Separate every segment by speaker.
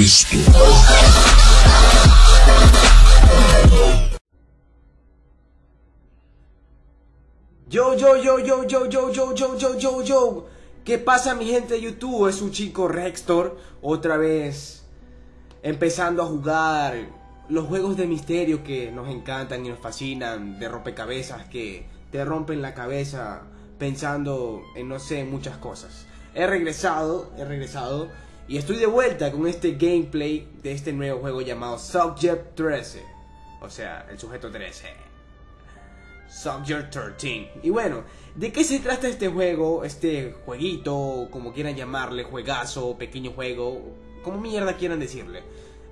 Speaker 1: Cristo.
Speaker 2: Yo, yo, yo, yo, yo, yo, yo, yo, yo, yo, yo. ¿Qué pasa mi gente de YouTube? Es un chico Rextor. Otra vez empezando a jugar los juegos de misterio que nos encantan y nos fascinan. De rompecabezas que te rompen la cabeza pensando en no sé, muchas cosas. He regresado, he regresado. Y estoy de vuelta con este gameplay de este nuevo juego llamado Subject 13. O sea, el sujeto 13. Subject 13. Y bueno, ¿de qué se trata este juego? Este jueguito, como quieran llamarle, juegazo, pequeño juego, como mierda quieran decirle.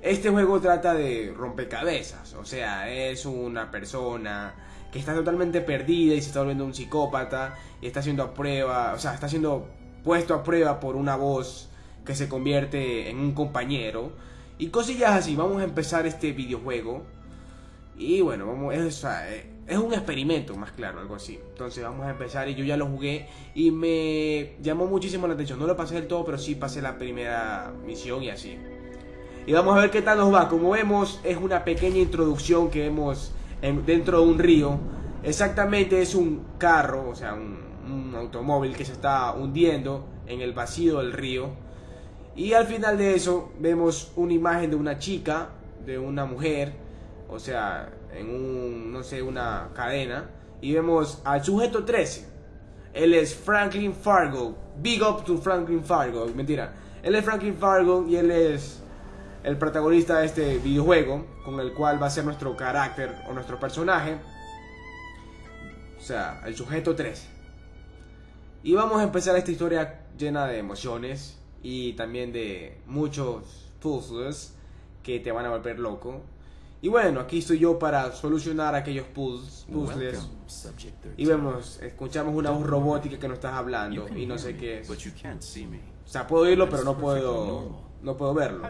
Speaker 2: Este juego trata de rompecabezas, o sea, es una persona que está totalmente perdida y se está volviendo un psicópata y está siendo a prueba, o sea, está siendo puesto a prueba por una voz que se convierte en un compañero y cosillas así. Vamos a empezar este videojuego y bueno, vamos, es, es un experimento, más claro, algo así. Entonces vamos a empezar y yo ya lo jugué y me llamó muchísimo la atención. No lo pasé del todo, pero sí pasé la primera misión y así. Y vamos a ver qué tal nos va. Como vemos, es una pequeña introducción que vemos dentro de un río. Exactamente es un carro, o sea, un automóvil que se está hundiendo en el vacío del río. Y al final de eso vemos una imagen de una chica, de una mujer, o sea, en un, no sé, una cadena. Y vemos al sujeto 13. Él es Franklin Fargo. Big up to Franklin Fargo. Mentira. Él es Franklin Fargo y él es el protagonista de este videojuego, con el cual va a ser nuestro carácter o nuestro personaje. O sea, el sujeto 13. Y vamos a empezar esta historia llena de emociones y también de muchos puzzles que te van a volver loco. Y bueno, aquí estoy yo para solucionar aquellos puzzles. Y vemos, escuchamos una voz robótica que nos estás hablando y no sé qué es. O sea, puedo oírlo, pero no puedo, no puedo verlo.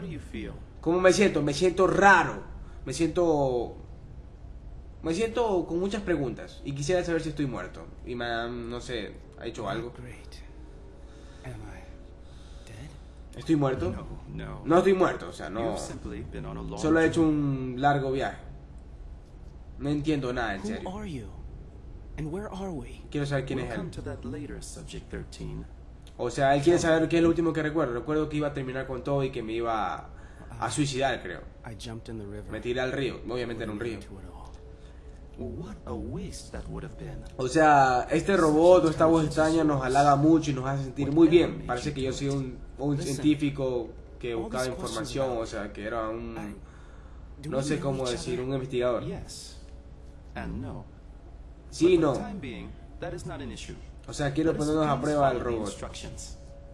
Speaker 2: ¿Cómo me siento? Me siento raro. Me siento me siento con muchas preguntas y quisiera saber si estoy muerto. Y me, no sé, ¿ha hecho algo? ¿Estoy muerto? No estoy muerto, o sea, no. Solo he hecho un largo viaje. No entiendo nada, en serio. Quiero saber quién es él. O sea, él quiere saber qué es lo último que recuerdo. Recuerdo que iba a terminar con todo y que me iba a suicidar, creo. Me tiré al río, obviamente en un río. O sea, este robot o esta voz extraña nos halaga mucho y nos hace sentir muy bien. Parece que yo soy un, un científico que buscaba información, o sea, que era un... No sé cómo decir, un investigador. Sí no. O sea, quiero ponernos a prueba al robot.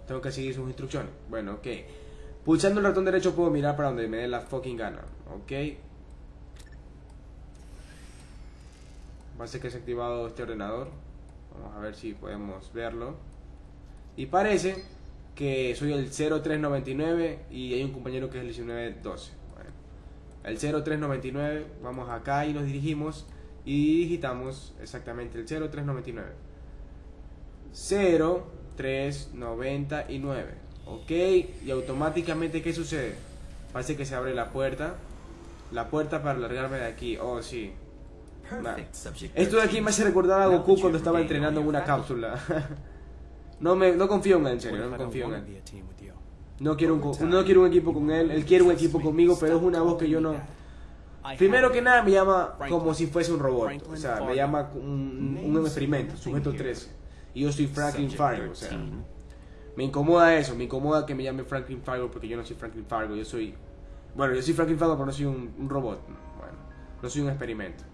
Speaker 2: Tengo que seguir sus instrucciones. Bueno, ok. Pulsando el ratón derecho puedo mirar para donde me dé la fucking gana. Ok. Parece que se ha activado este ordenador. Vamos a ver si podemos verlo. Y parece que soy el 0399 y hay un compañero que es el 1912. Bueno, el 0399, vamos acá y nos dirigimos y digitamos exactamente el 0399. 0399. Ok, y automáticamente, ¿qué sucede? Parece que se abre la puerta. La puerta para largarme de aquí. Oh, sí. Esto de aquí me hace recordar a Goku cuando estaba entrenando en una cápsula. no me no confío en él, en serio, no confío en él. No quiero, un, no quiero un equipo con él, él quiere un equipo conmigo, pero es una voz que yo no... Primero que nada me llama como si fuese un robot, o sea, me llama un, un experimento, sujeto 13. Y yo soy Franklin Fargo, o sea... Me incomoda eso, me incomoda que me llame Franklin Fargo porque yo no soy Franklin Fargo, yo soy... Bueno, yo soy Franklin Fargo, pero no soy un, un robot. Bueno, no soy un experimento.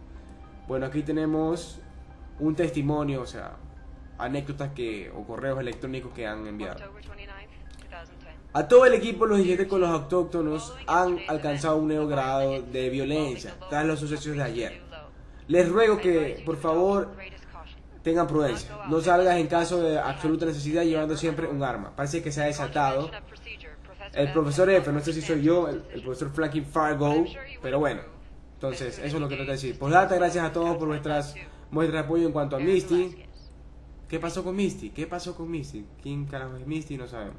Speaker 2: Bueno, aquí tenemos un testimonio, o sea, anécdotas que o correos electrónicos que han enviado. A todo el equipo, los dirigentes con los autóctonos han alcanzado un nuevo grado de violencia tras los sucesos de ayer. Les ruego que, por favor, tengan prudencia. No salgas en caso de absoluta necesidad llevando siempre un arma. Parece que se ha desatado. El profesor F, no sé si soy yo, el, profesor Frankie Fargo, pero bueno. Entonces, eso es lo que tengo que decir. Pues date gracias a todos por vuestras muestras de apoyo en cuanto a Misty. ¿Qué pasó con Misty? ¿Qué pasó con Misty? ¿Quién carajo es Misty? No sabemos.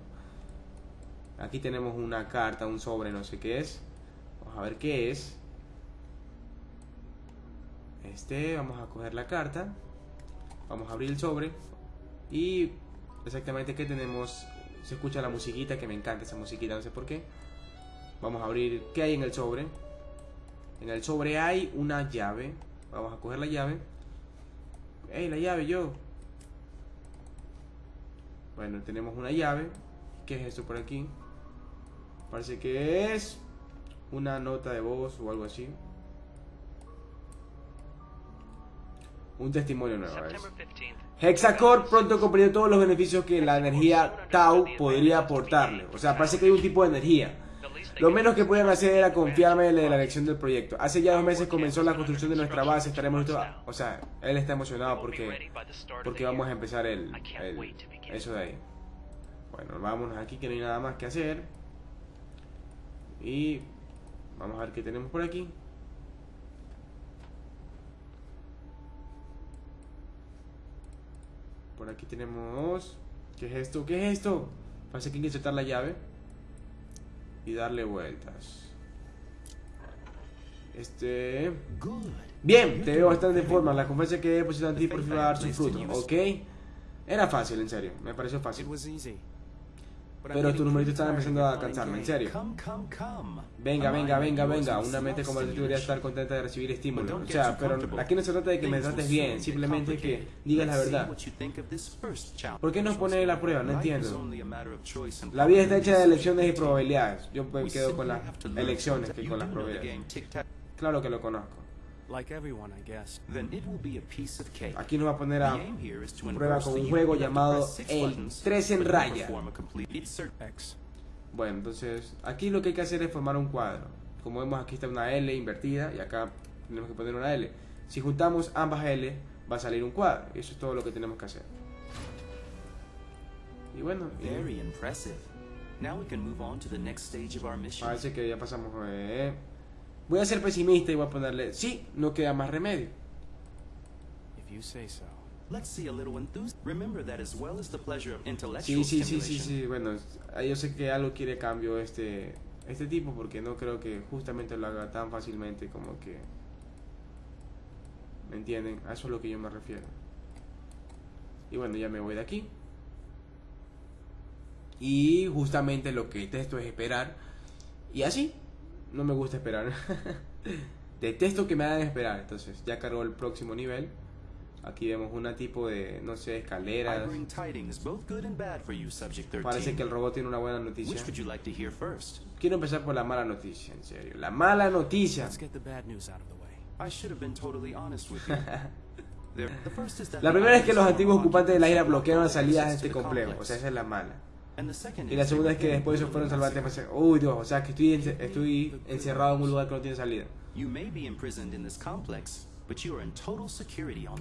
Speaker 2: Aquí tenemos una carta, un sobre, no sé qué es. Vamos a ver qué es. Este, vamos a coger la carta. Vamos a abrir el sobre. Y exactamente que tenemos. Se escucha la musiquita, que me encanta esa musiquita, no sé por qué. Vamos a abrir. ¿Qué hay en el sobre? En el sobre hay una llave. Vamos a coger la llave. ¡Ey, la llave, yo! Bueno, tenemos una llave. ¿Qué es esto por aquí? Parece que es una nota de voz o algo así. Un testimonio nuevo. Hexacore pronto comprendió todos los beneficios que la energía Tau podría aportarle. O sea, parece que hay un tipo de energía. Lo menos que pueden hacer era confiarme en la elección del proyecto. Hace ya dos meses comenzó la construcción de nuestra base. Estaremos O sea, él está emocionado porque, porque vamos a empezar el, eso de ahí. Bueno, vámonos aquí que no hay nada más que hacer. Y vamos a ver qué tenemos por aquí. Por aquí tenemos... ¿Qué es esto? ¿Qué es esto? Parece que hay que insertar la llave. Y darle vueltas. Este... Bien, te veo bastante en forma. La confianza que he depositado en ti por fin va a dar su fruto, ¿ok? Era fácil, en serio. Me pareció fácil. Pero tu numerito estaba empezando a cansarme, en serio. Venga, venga, venga, venga. Una mente como tú debería estar contenta de recibir estímulo. O sea, pero aquí no se trata de que me trates bien, simplemente que digas la verdad. ¿Por qué no pone la prueba? No entiendo. La vida está hecha de elecciones y probabilidades. Yo me quedo con las elecciones que con las probabilidades. Claro que lo conozco. Aquí nos va a poner a prueba con un juego llamado el 3 en raya. Bueno, entonces aquí lo que hay que hacer es formar un cuadro. Como vemos aquí está una L invertida y acá tenemos que poner una L. Si juntamos ambas L va a salir un cuadro. Eso es todo lo que tenemos que hacer. Y bueno, parece que ya pasamos. Eh, Voy a ser pesimista y voy a ponerle, sí, no queda más remedio. Sí, sí, sí, sí, sí, bueno, yo sé que algo quiere cambio este, este tipo porque no creo que justamente lo haga tan fácilmente como que... ¿Me entienden? A eso es lo que yo me refiero. Y bueno, ya me voy de aquí. Y justamente lo que esto es esperar. Y así, no me gusta esperar. Detesto que me hagan esperar. Entonces, ya cargó el próximo nivel. Aquí vemos una tipo de, no sé, escaleras. Parece que el robot tiene una buena noticia. Quiero empezar por la mala noticia, en serio. La mala noticia. la primera es que los antiguos ocupantes de la isla bloquearon las salidas de este complejo. O sea, esa es la mala. Y la segunda es que después se fueron salvados. Uy, Dios, o sea que estoy, estoy encerrado en un lugar que no tiene salida.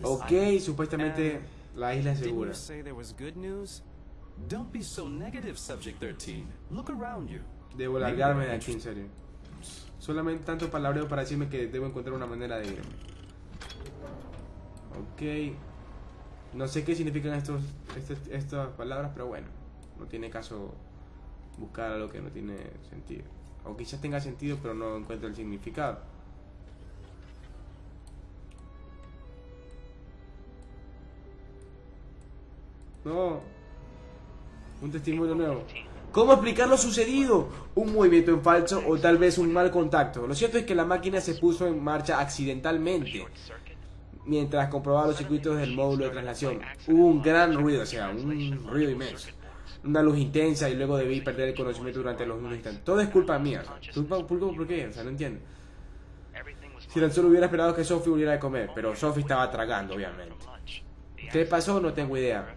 Speaker 2: Ok, supuestamente la isla es segura. Debo largarme de aquí, en serio. Solamente tanto palabreo para decirme que debo encontrar una manera de irme. Ok. No sé qué significan estos, estas palabras, pero bueno no tiene caso buscar algo que no tiene sentido. O quizás tenga sentido, pero no encuentra el significado. No. Un testimonio nuevo. ¿Cómo explicar lo sucedido? Un movimiento en falso o tal vez un mal contacto. Lo cierto es que la máquina se puso en marcha accidentalmente mientras comprobaba los circuitos del módulo de traslación. Hubo un gran ruido, o sea, un ruido inmenso una luz intensa y luego debí perder el conocimiento durante los unos instantes. Todo es culpa mía. ¿Culpa, por qué? O sea, no entiendo. Si tan solo hubiera esperado que Sophie volviera a comer, pero Sophie estaba tragando, obviamente. ¿Qué pasó? No tengo idea.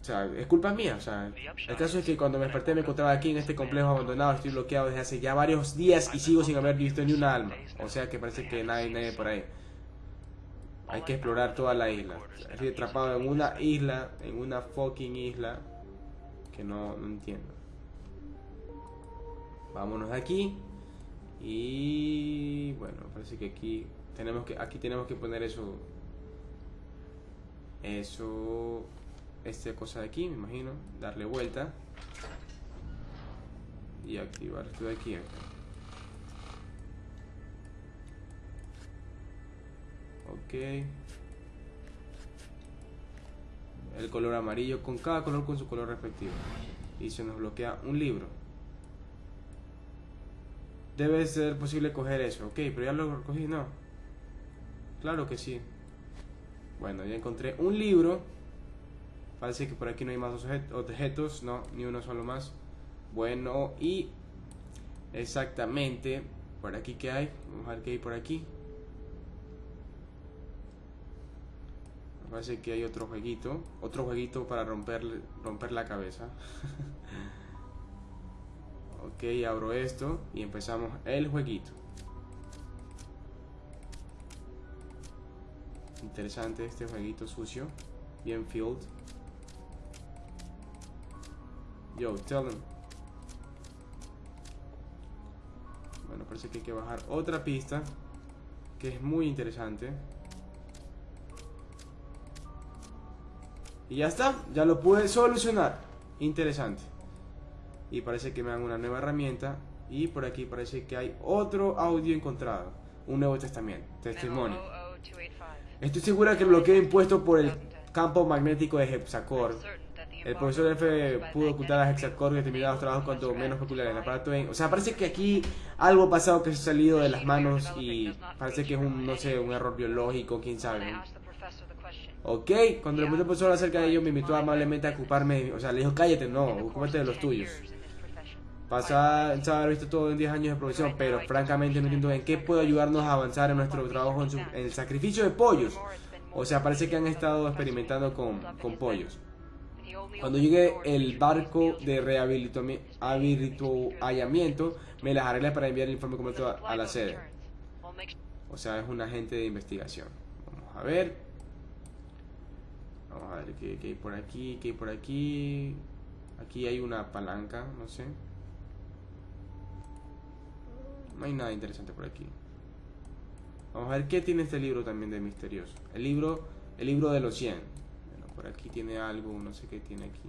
Speaker 2: O sea, es culpa mía. O sea, el caso es que cuando me desperté me encontraba aquí en este complejo abandonado. Estoy bloqueado desde hace ya varios días y sigo sin haber visto ni una alma. O sea que parece que nadie, nadie por ahí. Hay que explorar toda la isla. Estoy atrapado en una isla, en una fucking isla que no, entiendo. Vámonos de aquí. Y bueno, parece que aquí tenemos que aquí tenemos que poner eso eso esta cosa de aquí, me imagino, darle vuelta. y activar esto de aquí. Ok. El color amarillo con cada color con su color respectivo. Y se nos bloquea un libro. Debe ser posible coger eso. Ok, pero ya lo recogí, no. Claro que sí. Bueno, ya encontré un libro. Parece que por aquí no hay más objetos. No, ni uno solo más. Bueno, y exactamente por aquí que hay. Vamos a ver qué hay por aquí. Parece que hay otro jueguito. Otro jueguito para romper, romper la cabeza. ok, abro esto y empezamos el jueguito. Interesante este jueguito sucio. Bien filled. Yo, tell them. Bueno, parece que hay que bajar otra pista. Que es muy interesante. Y ya está, ya lo pude solucionar. Interesante. Y parece que me dan una nueva herramienta. Y por aquí parece que hay otro audio encontrado. Un nuevo testamento, testimonio. Estoy segura que el bloqueo impuesto por el campo magnético de Hexacore. El profesor F pudo ocultar a Hexacore y determinados trabajos cuanto menos peculiares. El aparato O sea, parece que aquí algo ha pasado que se ha salido de las manos y parece que es un, no sé, un error biológico, quién sabe. Ok, cuando le preguntó profesor acerca de ello, me invitó amablemente a ocuparme, o sea, le dijo, cállate, no, ocúpate de los tuyos. Pasa haber visto todo en 10 años de profesión, pero francamente no entiendo en qué puede ayudarnos a avanzar en nuestro trabajo en, el sacrificio de pollos. O sea, parece que han estado experimentando con, con pollos. Cuando llegue el barco de rehabilitamiento, me las arreglé para enviar el informe completo a la sede. O sea, es un agente de investigación. Vamos a ver. Vamos a ver qué, hay por aquí, qué hay por aquí. Aquí hay una palanca, no sé. No hay nada interesante por aquí. Vamos a ver qué tiene este libro también de misterioso. El libro, el libro de los 100. Bueno, por aquí tiene algo, no sé qué tiene aquí.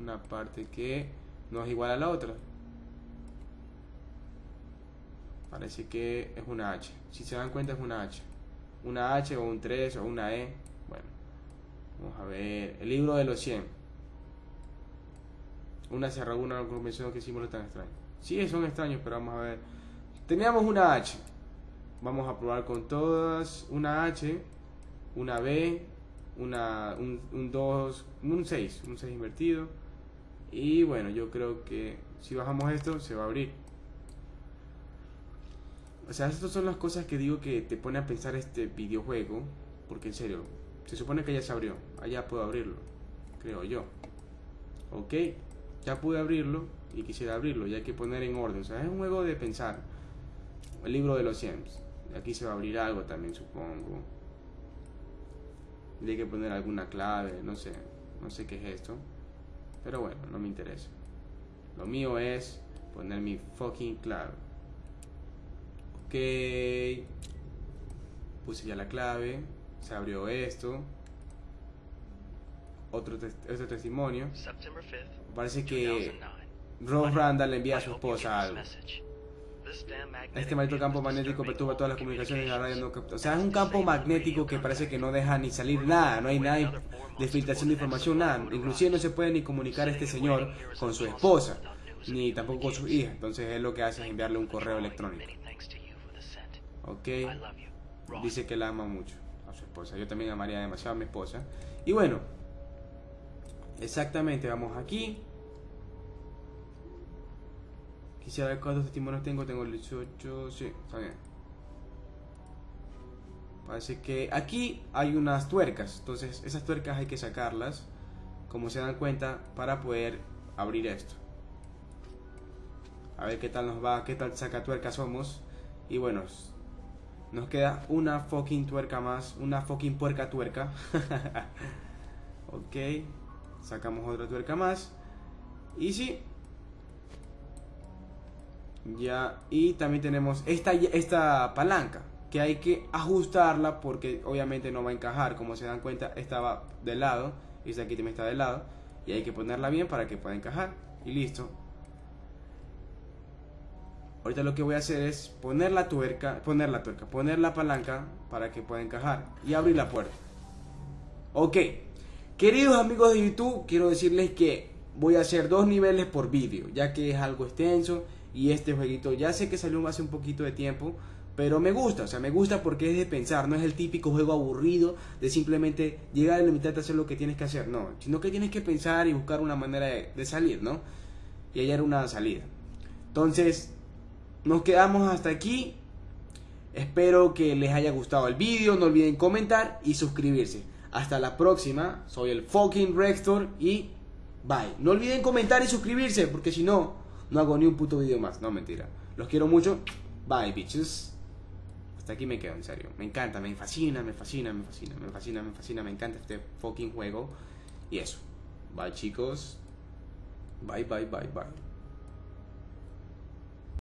Speaker 2: Una parte que no es igual a la otra. Parece que es una H. Si se dan cuenta es una H. Una H o un 3 o una E. Bueno. Vamos a ver. El libro de los 100. Una cerradura, una convención que símbolo tan extraño. Sí, son extraños, pero vamos a ver. Teníamos una H. Vamos a probar con todas. Una H, una B, una, un 2, un 6. Un 6 invertido. Y bueno, yo creo que si bajamos esto, se va a abrir. O sea, estas son las cosas que digo que te pone a pensar este videojuego. Porque en serio, se supone que ya se abrió. Allá puedo abrirlo. Creo yo. Ok. Ya pude abrirlo y quisiera abrirlo. Ya hay que poner en orden. O sea, es un juego de pensar. El libro de los Sims. Aquí se va a abrir algo también, supongo. Y hay que poner alguna clave. No sé. No sé qué es esto. Pero bueno, no me interesa. Lo mío es poner mi fucking clave. Ok. Puse ya la clave se abrió esto. Otro, testimonio. Parece que Ross Randall le envía a su esposa algo. Este maldito campo magnético perturba todas las comunicaciones y la radio O sea, es un campo magnético que parece que no deja ni salir nada, no hay nada de filtración de información, nada. Inclusive no se puede ni comunicar este señor con su esposa, ni tampoco con su hija. Entonces él lo que hace es enviarle un correo electrónico. Ok. Dice que la ama mucho su esposa. Yo también amaría demasiado a mi esposa. Y bueno, exactamente, vamos aquí. Quisiera ver cuántos testimonios tengo. Tengo el 18. Sí, está bien. Parece que aquí hay unas tuercas. Entonces, esas tuercas hay que sacarlas. Como se dan cuenta, para poder abrir esto. A ver qué tal nos va, qué tal saca tuercas somos. Y bueno, nos queda una fucking tuerca más. Una fucking puerca tuerca. ok. Sacamos otra tuerca más. Y sí. Ya. Y también tenemos esta, esta palanca. Que hay que ajustarla porque obviamente no va a encajar. Como se dan cuenta, estaba de lado. Y esta aquí también está de lado. Y hay que ponerla bien para que pueda encajar. Y listo. Ahorita lo que voy a hacer es poner la tuerca, poner la tuerca, poner la palanca para que pueda encajar y abrir la puerta. Ok, queridos amigos de YouTube, quiero decirles que voy a hacer dos niveles por vídeo, ya que es algo extenso y este jueguito ya sé que salió hace un poquito de tiempo, pero me gusta, o sea, me gusta porque es de pensar, no es el típico juego aburrido de simplemente llegar a la mitad de hacer lo que tienes que hacer, no, sino que tienes que pensar y buscar una manera de, de salir, ¿no? Y hallar una salida. Entonces, nos quedamos hasta aquí. Espero que les haya gustado el vídeo. No olviden comentar y suscribirse. Hasta la próxima. Soy el fucking Rector y bye. No olviden comentar y suscribirse porque si no, no hago ni un puto video más. No, mentira. Los quiero mucho. Bye, bitches. Hasta aquí me quedo, en serio. Me encanta, me fascina, me fascina, me fascina, me fascina, me fascina. Me encanta este fucking juego. Y eso. Bye, chicos. Bye, bye, bye, bye.